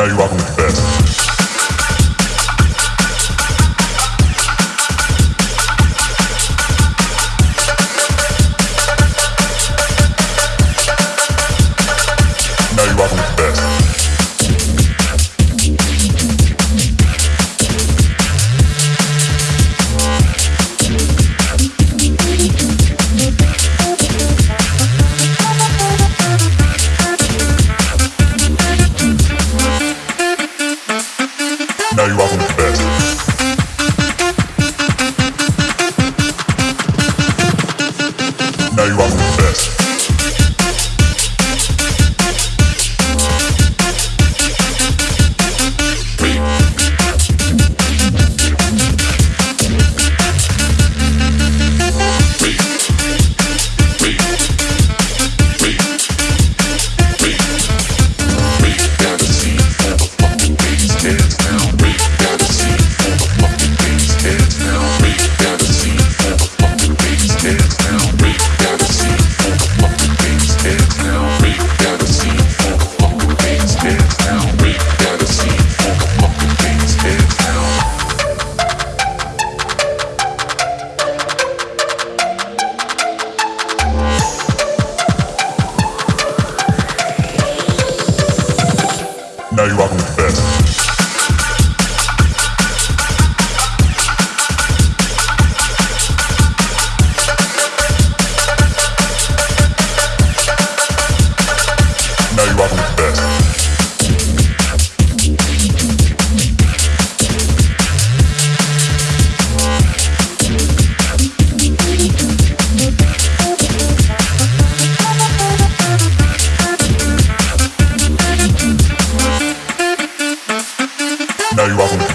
now you're rocking with the best. know you are welcome.